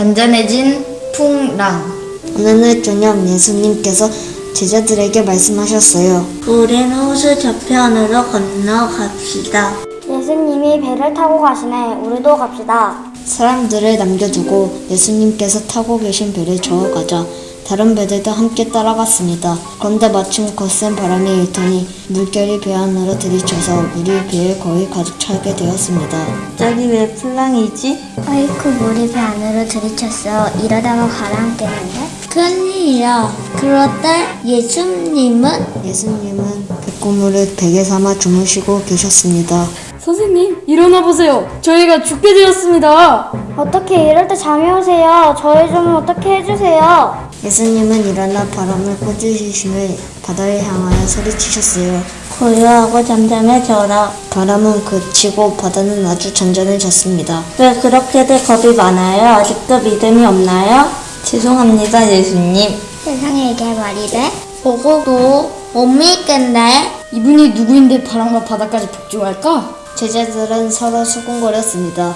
잔잔해진 풍랑. 어느 날 저녁 예수님께서 제자들에게 말씀하셨어요. 우린 호수 저편으로 건너갑시다. 예수님이 배를 타고 가시네. 우리도 갑시다. 사람들을 남겨두고 예수님께서 타고 계신 배를 저어가자 다른 배들도 함께 따라갔습니다. 그런데 마침 거센 바람이 일더니 물결이 배 안으로 들이쳐서 물이 배에 거의 가득 차게 되었습니다. 갑자기 왜 풍랑이지? 아이쿠 물이 배 안으로 들이쳤어. 이러다가 가라앉겠는데? 큰일이야. 때 예수님은 예수님은 백고물을 베개 삼아 주무시고 계셨습니다. 선생님, 일어나 보세요. 저희가 죽게 되었습니다. 어떻게 이럴 때 잠이 오세요? 저희 좀 어떻게 해주세요. 예수님은 일어나 바람을 꽂으시며 바다를 향하여 소리치셨어요. 고요하고 잠잠해져라. 바람은 그치고 바다는 아주 잔잔해졌습니다. 왜 그렇게들 겁이 많아요? 아직도 믿음이 없나요? 죄송합니다, 예수님. 세상에 이게 말이 돼? 보고도 못 믿겠네. 이분이 누구인데 바람과 바다까지 복종할까? 제자들은 서로 수군거렸습니다.